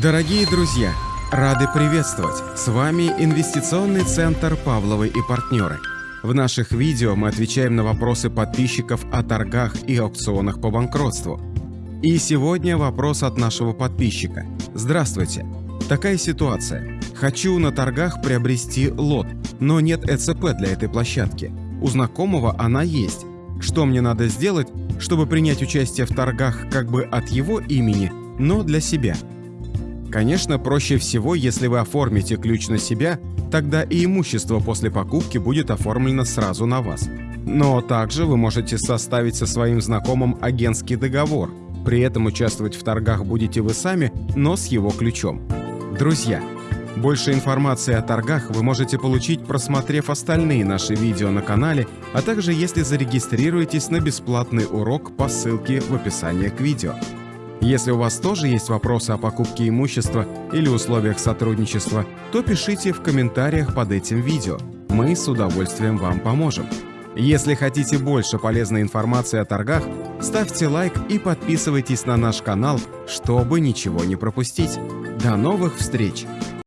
Дорогие друзья, рады приветствовать! С вами Инвестиционный центр «Павловы и партнеры». В наших видео мы отвечаем на вопросы подписчиков о торгах и аукционах по банкротству. И сегодня вопрос от нашего подписчика. Здравствуйте! Такая ситуация. Хочу на торгах приобрести лот, но нет ЭЦП для этой площадки. У знакомого она есть. Что мне надо сделать, чтобы принять участие в торгах как бы от его имени, но для себя – Конечно, проще всего, если вы оформите ключ на себя, тогда и имущество после покупки будет оформлено сразу на вас. Но также вы можете составить со своим знакомым агентский договор. При этом участвовать в торгах будете вы сами, но с его ключом. Друзья, больше информации о торгах вы можете получить, просмотрев остальные наши видео на канале, а также если зарегистрируетесь на бесплатный урок по ссылке в описании к видео. Если у вас тоже есть вопросы о покупке имущества или условиях сотрудничества, то пишите в комментариях под этим видео. Мы с удовольствием вам поможем. Если хотите больше полезной информации о торгах, ставьте лайк и подписывайтесь на наш канал, чтобы ничего не пропустить. До новых встреч!